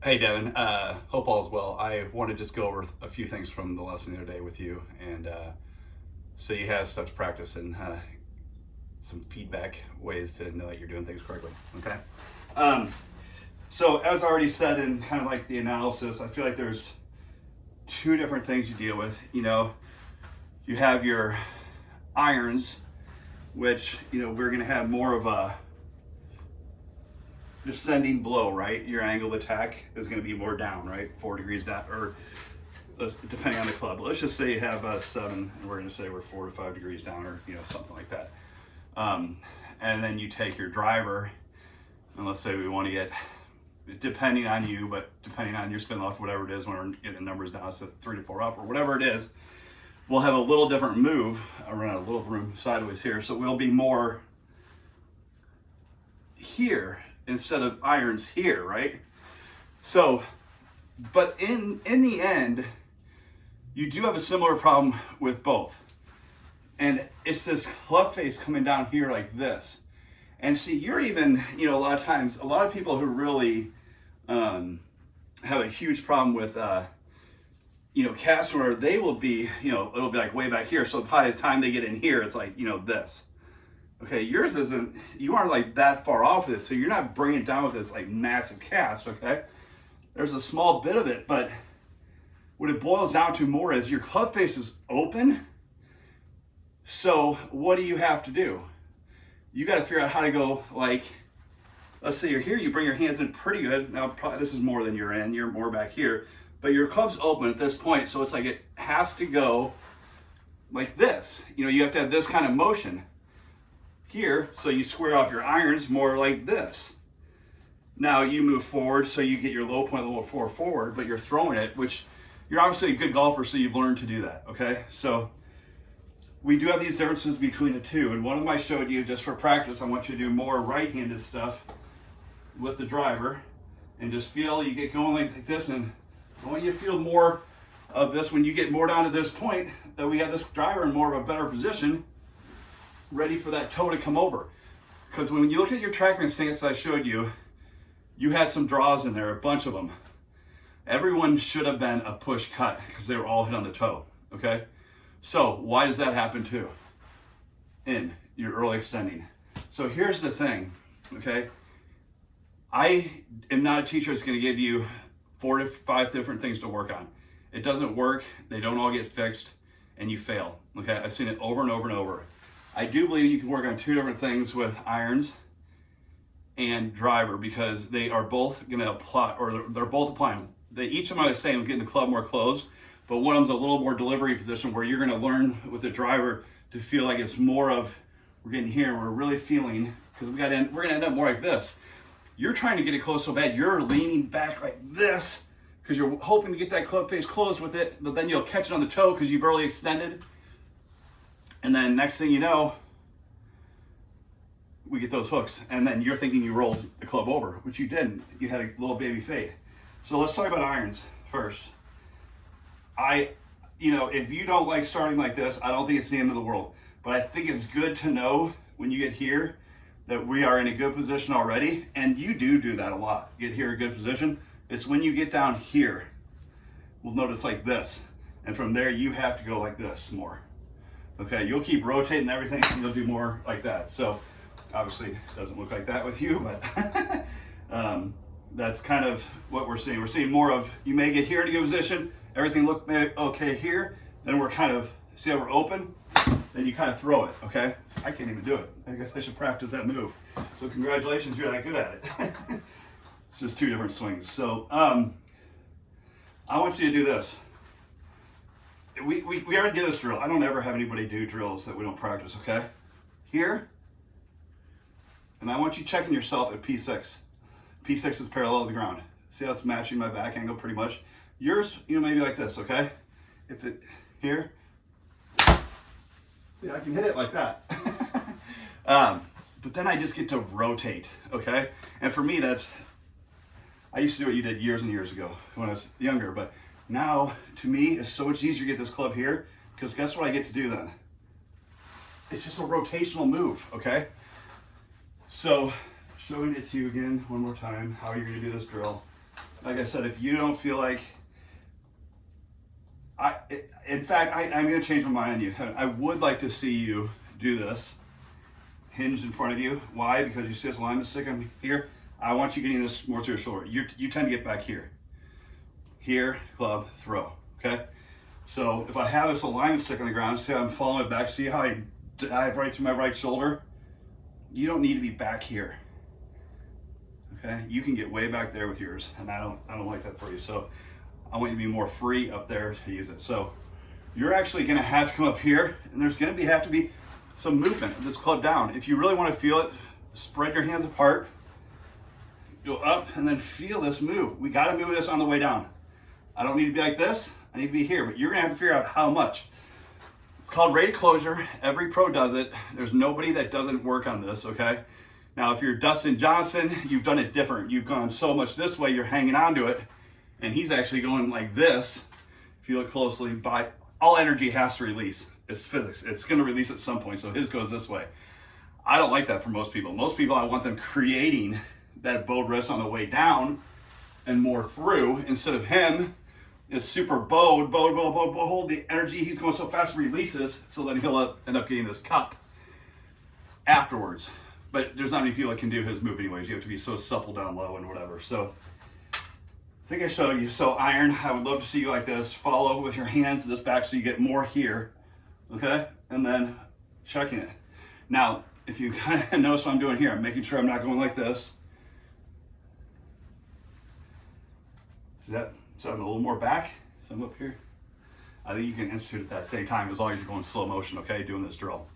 Hey Devin, uh, hope all is well. I want to just go over a few things from the lesson the other day with you and uh, so you have stuff to practice and uh, some feedback ways to know that you're doing things correctly, okay? Um, so as I already said in kind of like the analysis, I feel like there's two different things you deal with. You know, you have your irons, which, you know, we're gonna have more of a descending blow, right? Your angle of attack is going to be more down, right? Four degrees down, or uh, depending on the club. Let's just say you have a seven, and we're going to say we're four to five degrees down, or you know something like that. Um, and then you take your driver, and let's say we want to get, depending on you, but depending on your spin loft, whatever it is, when we're getting the numbers down, so three to four up, or whatever it is, we'll have a little different move around a little room sideways here. So we'll be more here instead of irons here, right? So, but in, in the end, you do have a similar problem with both. And it's this club face coming down here like this. And see, you're even, you know, a lot of times, a lot of people who really um, have a huge problem with, uh, you know, cast where they will be, you know, it'll be like way back here. So by the time they get in here, it's like, you know, this. Okay, yours isn't, you aren't like that far off of this, so you're not bringing it down with this like massive cast, okay? There's a small bit of it, but what it boils down to more is your club face is open. So what do you have to do? You got to figure out how to go like, let's say you're here, you bring your hands in pretty good. Now, probably this is more than you're in, you're more back here, but your club's open at this point. So it's like it has to go like this. You know, you have to have this kind of motion here, so you square off your irons more like this. Now you move forward so you get your low point little more forward, but you're throwing it, which you're obviously a good golfer, so you've learned to do that, okay? So we do have these differences between the two, and one of them I showed you just for practice, I want you to do more right-handed stuff with the driver, and just feel you get going like this, and I want you to feel more of this when you get more down to this point, that we have this driver in more of a better position, ready for that toe to come over. Because when you look at your TrackMan stance I showed you, you had some draws in there, a bunch of them. Everyone should have been a push cut because they were all hit on the toe, okay? So why does that happen too? In your early extending. So here's the thing, okay? I am not a teacher that's gonna give you four to five different things to work on. It doesn't work, they don't all get fixed, and you fail, okay? I've seen it over and over and over. I do believe you can work on two different things with irons and driver because they are both going to apply, or they're both applying. They each of them are the same, getting the club more closed, but one of them's a little more delivery position where you're going to learn with the driver to feel like it's more of we're getting here, we're really feeling because we got we're going to end up more like this. You're trying to get it close so bad, you're leaning back like this because you're hoping to get that club face closed with it, but then you'll catch it on the toe because you've early extended and then next thing you know, we get those hooks. And then you're thinking you rolled the club over, which you didn't. You had a little baby fade. So let's talk about irons first. I, you know, if you don't like starting like this, I don't think it's the end of the world. But I think it's good to know when you get here that we are in a good position already. And you do do that a lot. Get here a good position. It's when you get down here, we'll notice like this. And from there, you have to go like this more. Okay, you'll keep rotating everything and you'll do more like that. So obviously it doesn't look like that with you, but um, that's kind of what we're seeing. We're seeing more of, you may get here in a good position, everything look okay here, then we're kind of, see how we're open? Then you kind of throw it, okay? I can't even do it. I guess I should practice that move. So congratulations, you're that good at it. it's just two different swings. So um, I want you to do this we, we, we already did this drill. I don't ever have anybody do drills that we don't practice, okay? Here, and I want you checking yourself at P6. P6 is parallel to the ground. See how it's matching my back angle pretty much? Yours, you know, maybe like this, okay? If it, here, see, I can hit it like that. um, but then I just get to rotate, okay? And for me, that's, I used to do what you did years and years ago when I was younger, but now, to me, it's so much easier to get this club here because guess what I get to do then? It's just a rotational move, okay? So, showing it to you again one more time, how you're gonna do this drill. like I said, if you don't feel like, I, in fact, I, I'm gonna change my mind on you. I would like to see you do this, hinged in front of you. Why? Because you see this alignment stick on here. I want you getting this more to your shoulder. You, you tend to get back here. Here, club, throw, okay? So if I have this alignment stick on the ground, see how I'm following it back, see how I dive right through my right shoulder? You don't need to be back here. Okay, you can get way back there with yours, and I don't, I don't like that for you. So I want you to be more free up there to use it. So you're actually gonna have to come up here, and there's gonna be have to be some movement of this club down. If you really wanna feel it, spread your hands apart, go up, and then feel this move. We gotta move this on the way down. I don't need to be like this, I need to be here, but you're gonna have to figure out how much. It's called rate of closure. Every pro does it. There's nobody that doesn't work on this, okay? Now, if you're Dustin Johnson, you've done it different. You've gone so much this way, you're hanging on to it, and he's actually going like this. If you look closely, by all energy has to release. It's physics. It's gonna release at some point, so his goes this way. I don't like that for most people. Most people, I want them creating that bowed wrist on the way down and more through instead of him it's super bowed, bowed, bowed, bowed, bowed, hold the energy. He's going so fast, releases, so then he'll end up getting this cup afterwards. But there's not many people that can do his move anyways. You have to be so supple down low and whatever. So I think I showed you. So iron, I would love to see you like this. Follow with your hands this back so you get more here. Okay? And then checking it. Now, if you kind of notice what I'm doing here, I'm making sure I'm not going like this. See that? So I'm a little more back, so I'm up here. I think you can institute at that same time as long as you're going slow motion, okay, doing this drill.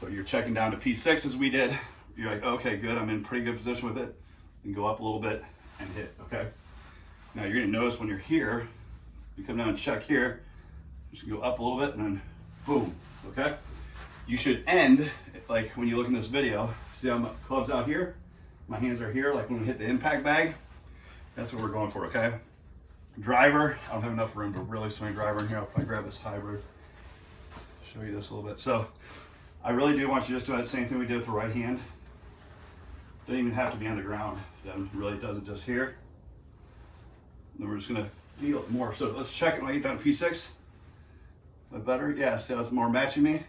So you're checking down to P6 as we did. You're like, okay, good, I'm in pretty good position with it. And go up a little bit and hit, okay? Now you're gonna notice when you're here, you come down and check here, just go up a little bit and then boom, okay? You should end, like when you look in this video, see how my club's out here? My hands are here, like when we hit the impact bag. That's what we're going for, okay? Driver. I don't have enough room to really swing driver in here. I'll probably grab this hybrid. Show you this a little bit. So I really do want you just to do that same thing we did with the right hand. Doesn't even have to be on the ground. Really does it just here. then we're just gonna feel it more. So let's check it when I get down to P6. That better? Yeah, see it's more matching me?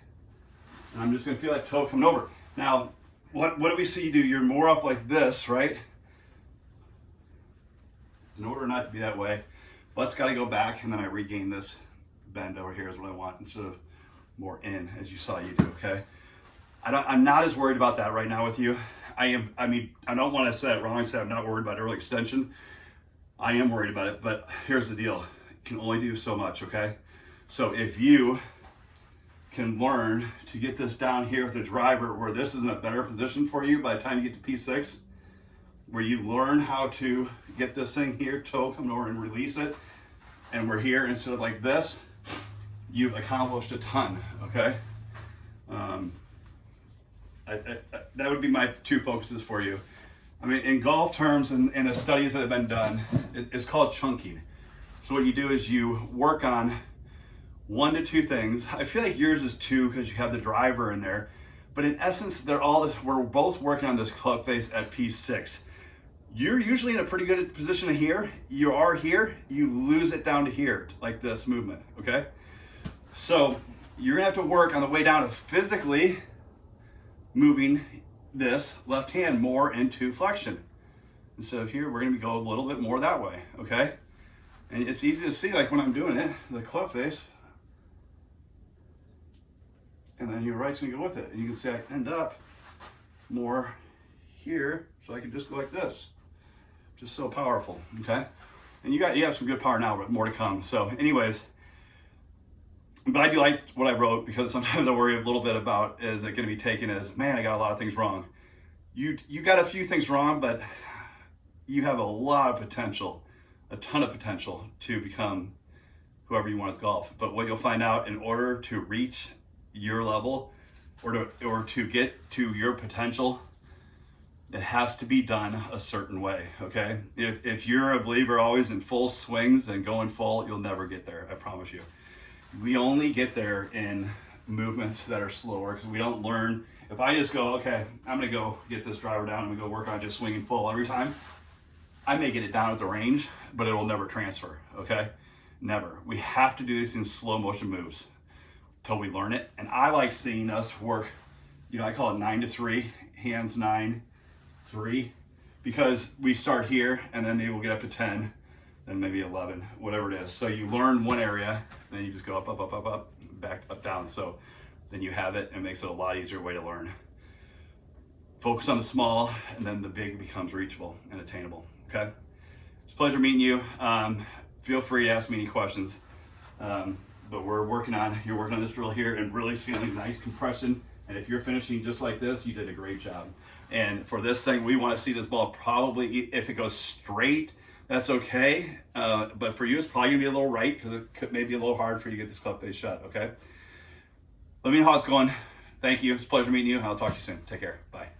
And I'm just gonna feel that toe coming over. Now, what, what do we see you do? You're more up like this, right? In order not to be that way, Butt's got to go back and then I regain this bend over here is what I want instead of more in as you saw you do, okay? I don't, I'm not as worried about that right now with you. I am, I mean, I don't want to say it wrong I say I'm not worried about early extension. I am worried about it, but here's the deal. You can only do so much, okay? So if you can learn to get this down here with the driver where this is in a better position for you by the time you get to P6, where you learn how to get this thing here, toe come over and release it, and we're here instead of like this, you've accomplished a ton, okay? Um, I, I, that would be my two focuses for you. I mean, in golf terms and in the studies that have been done, it, it's called chunking. So what you do is you work on one to two things. I feel like yours is two because you have the driver in there, but in essence, they're all, we're both working on this club face at P6 you're usually in a pretty good position here. You are here, you lose it down to here, like this movement, okay? So you're gonna have to work on the way down of physically moving this left hand more into flexion. Instead of here, we're gonna go a little bit more that way, okay? And it's easy to see like when I'm doing it, the club face, and then your right's gonna go with it. And you can see I end up more here, so I can just go like this just so powerful, okay? And you got you have some good power now, but more to come. So anyways, but I'm glad you liked what I wrote because sometimes I worry a little bit about is it going to be taken as, man, I got a lot of things wrong. You, you got a few things wrong, but you have a lot of potential, a ton of potential to become whoever you want as golf. But what you'll find out in order to reach your level or to, or to get to your potential, it has to be done a certain way, okay? If, if you're a believer always in full swings and going full, you'll never get there, I promise you. We only get there in movements that are slower because we don't learn. If I just go, okay, I'm gonna go get this driver down, and we go work on just swinging full every time, I may get it down at the range, but it will never transfer, okay? Never. We have to do this in slow motion moves till we learn it. And I like seeing us work, you know, I call it nine to three, hands nine, three, because we start here and then maybe we'll get up to 10, then maybe 11, whatever it is. So you learn one area, then you just go up, up, up, up, up, back, up, down. So then you have it and it makes it a lot easier way to learn. Focus on the small and then the big becomes reachable and attainable, okay? It's a pleasure meeting you. Um, feel free to ask me any questions. Um, but we're working on, you're working on this drill here and really feeling nice compression. And if you're finishing just like this, you did a great job. And for this thing, we want to see this ball probably, if it goes straight, that's okay. Uh, but for you, it's probably gonna be a little right because it could maybe a little hard for you to get this club face shut, okay? Let me know how it's going. Thank you. It's a pleasure meeting you. I'll talk to you soon. Take care. Bye.